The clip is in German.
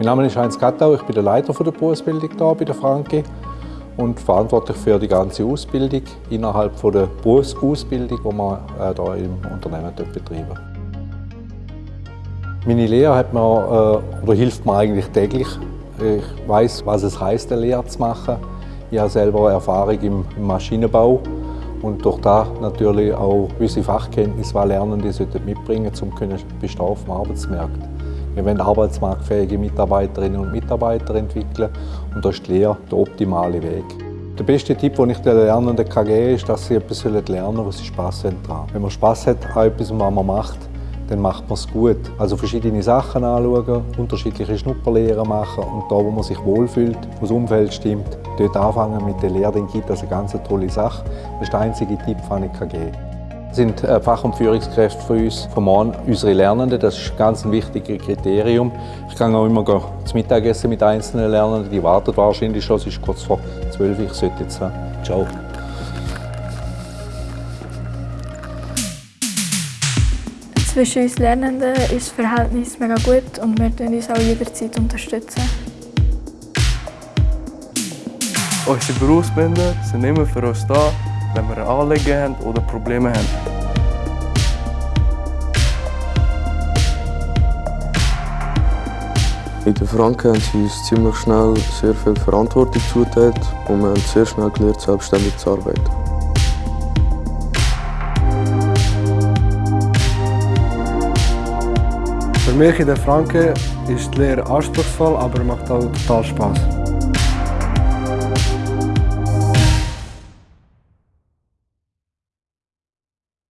Mein Name ist Heinz Gattau, ich bin der Leiter der Berufsbildung hier bei der Franke und verantwortlich für die ganze Ausbildung innerhalb der Berufsausbildung, die wir hier im Unternehmen betreiben. Meine Lehre hat mir, äh, oder hilft mir eigentlich täglich. Ich weiß, was es heißt, eine Lehre zu machen. Ich habe selber Erfahrung im Maschinenbau und durch das natürlich auch gewisse Fachkenntnisse, die Lernende mitbringen sollten, um bestehen auf dem Arbeitsmarkt. Wir wollen arbeitsmarktfähige Mitarbeiterinnen und Mitarbeiter entwickeln und da ist die Lehre der optimale Weg. Der beste Tipp, den ich den Lernenden geben kann, ist, dass sie etwas lernen sollen, was sie Spass haben. Wenn man Spass hat an etwas, was man macht, dann macht man es gut. Also verschiedene Sachen anschauen, unterschiedliche Schnupperlehren machen und da, wo man sich wohlfühlt, wo das Umfeld stimmt, dort anfangen mit der Lehre, dann gibt das eine ganz tolle Sache. Das ist der einzige Tipp, den ich geben kann. Sind äh, Fach- und Führungskräfte für uns, vom Mann, unsere Lernenden. Das ist ganz ein wichtiges Kriterium. Ich kann auch immer zum Mittagessen mit einzelnen Lernenden. Die warten wahrscheinlich schon, es ist kurz vor 12 Uhr. Ich sollte jetzt. Ciao. Zwischen uns Lernenden ist das Verhältnis mega gut und wir unterstützen uns auch jederzeit. unterstützen. Unsere Berufsbinde sind immer für uns da, wenn wir Anliegen haben oder Probleme haben. In der Franken haben sie uns ziemlich schnell sehr viel Verantwortung zugeteilt und wir haben sehr schnell gelernt, selbstständig zu arbeiten. Für mich in der Franken ist die Lehre anspruchsvoll, aber macht auch total Spaß.